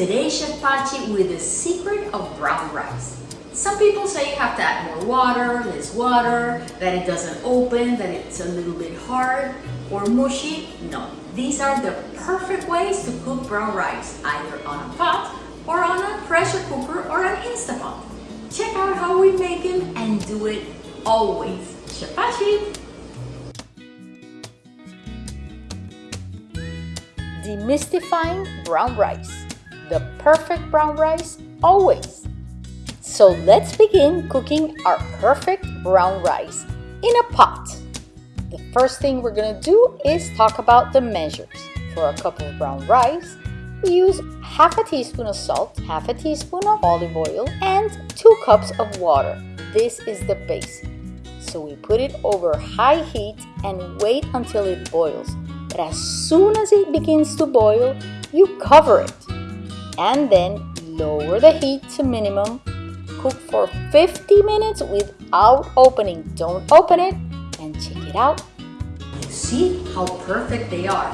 Today's Chef Pachi with the secret of brown rice. Some people say you have to add more water, less water, that it doesn't open, that it's a little bit hard or mushy. No, these are the perfect ways to cook brown rice, either on a pot or on a pressure cooker or an Instapot. Check out how we make them and do it always. Chef Pachi! Demystifying brown rice. The perfect brown rice always. So let's begin cooking our perfect brown rice in a pot. The first thing we're gonna do is talk about the measures. For a cup of brown rice, we use half a teaspoon of salt, half a teaspoon of olive oil, and two cups of water. This is the base. So we put it over high heat and wait until it boils. But as soon as it begins to boil, you cover it. And then lower the heat to minimum. Cook for 50 minutes without opening. Don't open it and check it out. You see how perfect they are.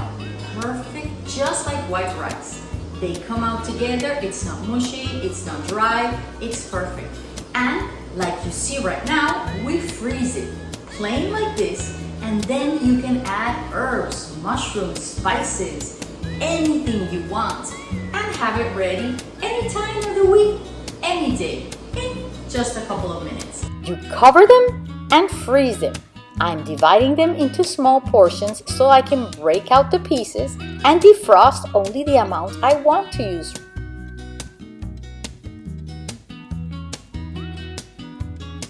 Perfect, just like white rice. They come out together, it's not mushy, it's not dry, it's perfect. And like you see right now, we freeze it plain like this and then you can add herbs, mushrooms, spices, anything you want and have it ready any time of the week, any day, in just a couple of minutes. You cover them and freeze them. I'm dividing them into small portions so I can break out the pieces and defrost only the amount I want to use.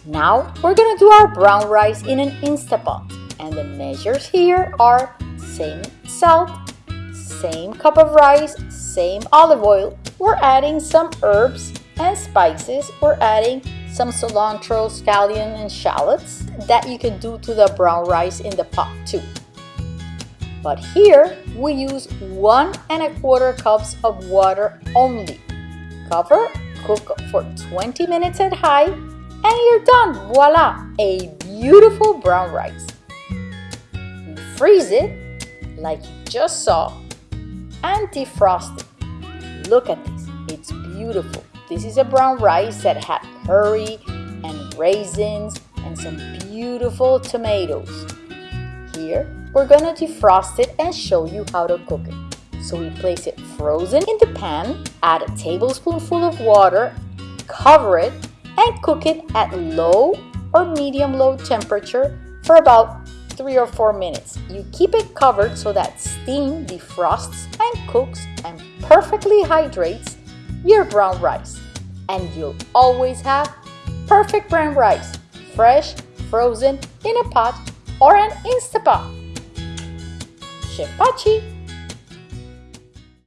Now we're gonna do our brown rice in an Instapot and the measures here are same salt, same cup of rice, same olive oil. We're adding some herbs and spices. We're adding some cilantro, scallion, and shallots that you can do to the brown rice in the pot too. But here we use one and a quarter cups of water only. Cover, cook for 20 minutes at high, and you're done. Voila, a beautiful brown rice. Freeze it like you just saw and defrost it. Look at this, it's beautiful. This is a brown rice that had curry and raisins and some beautiful tomatoes. Here, we're gonna defrost it and show you how to cook it. So we place it frozen in the pan, add a tablespoonful of water, cover it, and cook it at low or medium-low temperature for about three or four minutes. You keep it covered so that steam defrosts and cooks and perfectly hydrates your brown rice. And you'll always have perfect brown rice, fresh, frozen, in a pot, or an Instapot. Chef Pachi